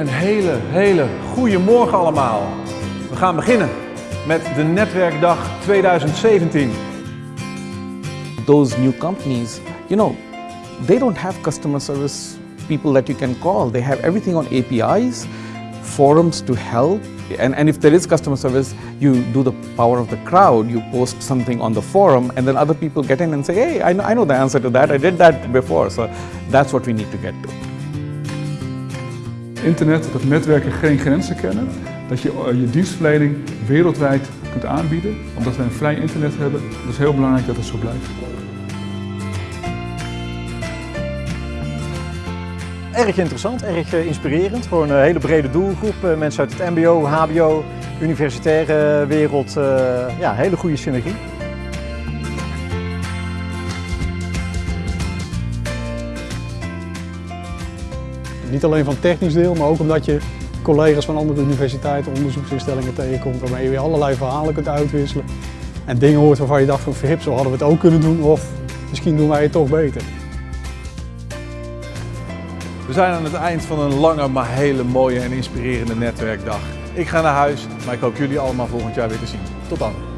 Een hele, hele goede morgen allemaal. We gaan beginnen met de Netwerkdag 2017. those new companies, you know, they don't have customer service people that you can call. They have everything on APIs, forums to help. And, and if there is customer service, you do the power of the crowd. You post something on the forum, and then other people get in and say, hey, I know, I know the answer to that. I did that before. So that's what we need to get to. Internet, dat netwerken geen grenzen kennen. Dat je eh, je dienstverlening wereldwijd kunt aanbieden. Omdat we een vrij internet hebben. Dat is heel belangrijk dat het zo blijft. Erg interessant, erg eh, inspirerend. Gewoon een hele brede doelgroep. eh, Mensen uit het mbo, hbo, universitaire wereld. Ja, hele goede synergie. Niet alleen van technisch deel, maar ook omdat je collega's van andere universiteiten, onderzoeksinstellingen tegenkomt, waarmee je weer allerlei verhalen kunt uitwisselen. En dingen hoort waarvan je dacht van verhip, zo hadden we het ook kunnen doen, of misschien doen wij het toch beter. We zijn aan het eind van een lange, maar hele mooie en inspirerende netwerkdag. Ik ga naar huis, maar ik hoop jullie allemaal volgend jaar weer te zien. Tot dan.